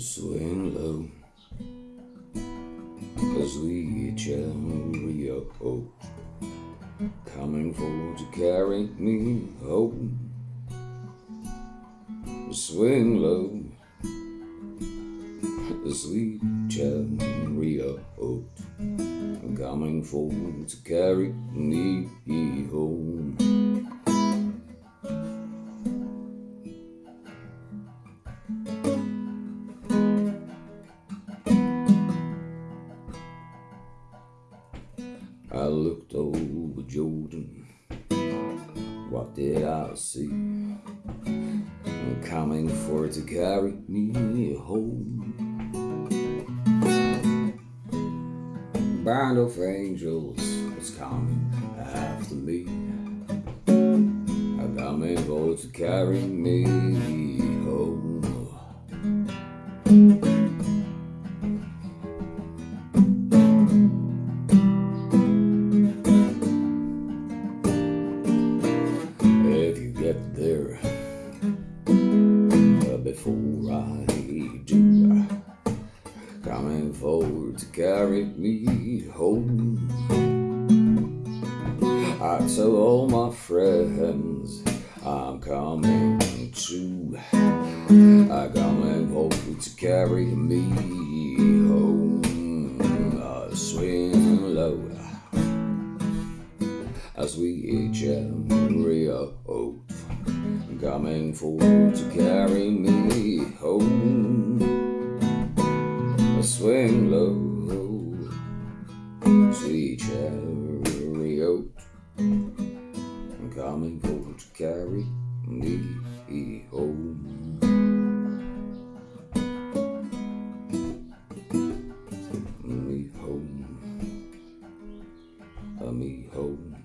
swing low. Cause we cherry hope oh. coming for to carry me home. Swing low, sweet cherry hope coming for to carry me home. I looked over Jordan. What did I see? Coming for to carry me home. Band of angels was coming after me. I coming for to carry me I do, coming forward to carry me home. I tell all my friends I'm coming too. I'm coming forward to carry me home. I swing low as we chariot coming forward to carry me home. I swing low, sweet chariot coming forward to carry me home. Me home, uh, me home,